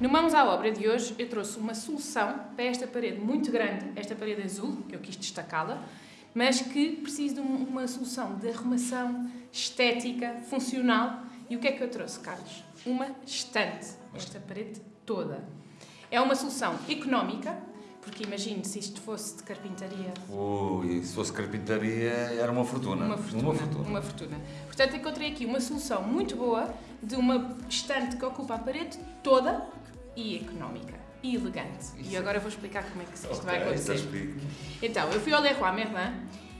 No Mãos à Obra de hoje, eu trouxe uma solução para esta parede muito grande, esta parede azul, que eu quis destacá-la, mas que precisa de uma solução de arrumação estética, funcional. E o que é que eu trouxe, Carlos? Uma estante, esta parede toda. É uma solução económica, porque imagine se isto fosse de carpintaria. Ui, se fosse carpintaria era uma fortuna. Uma fortuna. Uma fortuna. Uma fortuna. Portanto, encontrei aqui uma solução muito boa de uma estante que ocupa a parede toda e económica e elegante. Isso. E agora eu vou explicar como é que isto Ok, vai acontecer. isso explica. Então, eu fui ao Leroy Merlin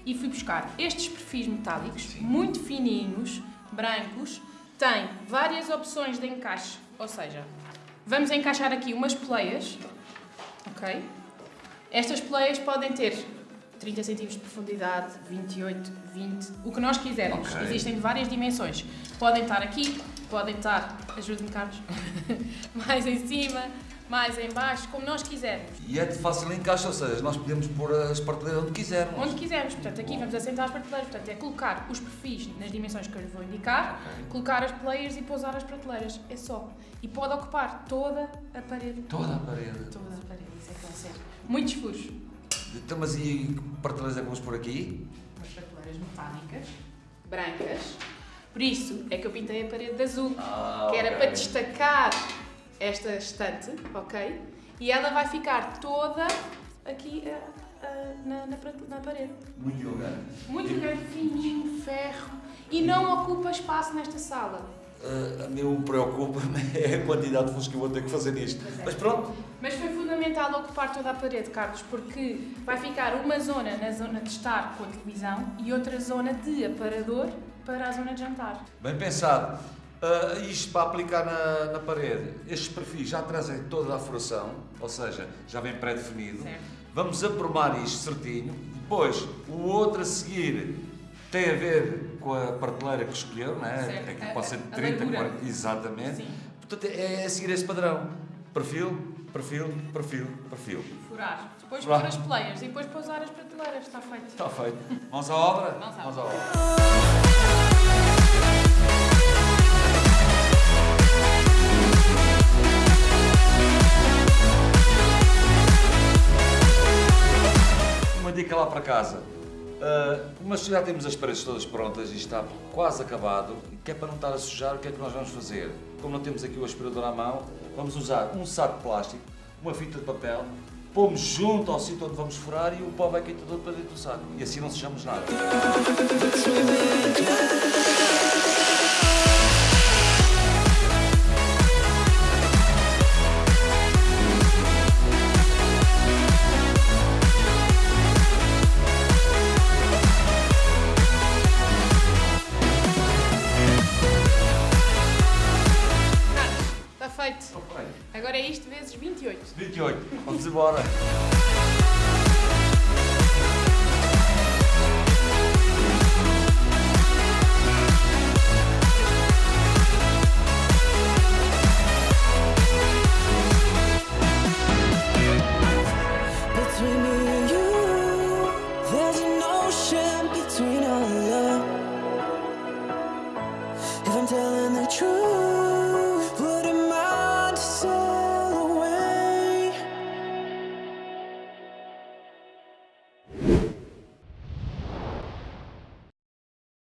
e fui buscar estes perfis metálicos, Sim. muito fininhos, brancos, tem várias opções de encaixe, ou seja, vamos encaixar aqui umas poleias, ok? Estas poleias podem ter 30 cm de profundidade, 28, 20, o que nós quisermos. Ok. Existem de várias dimensões. Podem estar aqui, podem estar, ajude-me Carlos, mais em cima, mais em baixo, como nós quisermos. E é de fácil encaixe, ou seja, nós podemos pôr as prateleiras onde quisermos. Onde quisermos. Portanto, aqui vamos assentar as prateleiras. Portanto, é colocar os perfis nas dimensões que eu lhe vou indicar, Ok. colocar as players e pousar as prateleiras. É só. E pode ocupar toda a parede. Toda a parede. Toda a parede. Isso é que vai ser. Muitos furos. Então, mas e que prateleiras é que vamos pôr aqui? Umas prateleiras metálicas, brancas. Por isso é que eu pintei a parede de azul. Ah, que era ok. para destacar esta estante, ok? E ela vai ficar toda aqui ah, ah, na, na, na parede. Muito elegante. Muito grande, fininho, ferro e não ocupa espaço nesta sala. Uh, a mim preocupa-me é a quantidade de furos que eu vou ter que fazer nisto. É. Mas pronto, Mas foi fundamental ocupar toda a parede, Carlos, porque vai ficar uma zona na zona de estar com a televisão e outra zona de aparador para a zona de jantar. bem pensado. Uh, isto para aplicar na, na parede, estes perfis já trazem toda a furação, ou seja, já vem pré-definido. Vamos aprumar isto certinho. Depois, o outro a seguir tem a ver com a prateleira que escolheu, não é? Certo. Aqui A- pode ser a- a 30, largura. 40, exatamente. Sim. Portanto, é, é seguir esse padrão. Perfil, perfil, perfil, perfil. Furar. Depois Furar. pôr as players e depois pousar as prateleiras. Está feito. Está feito. Mãos à obra? Mãos à Mãos à obra. Uma dica lá para casa. Ah, mas já temos as paredes todas prontas e está quase acabado, que é para não estar a sujar, o que é que nós vamos fazer? Como não temos aqui o aspirador à mão, vamos usar um saco de plástico, uma fita de papel, pomos junto ao sítio onde vamos furar e o pó vai cair todo para dentro do saco. E assim não sujamos nada. Agora é isto vezes 28. 28. Vamos embora. Between me and you, there's an ocean between our love. If I'm telling the truth.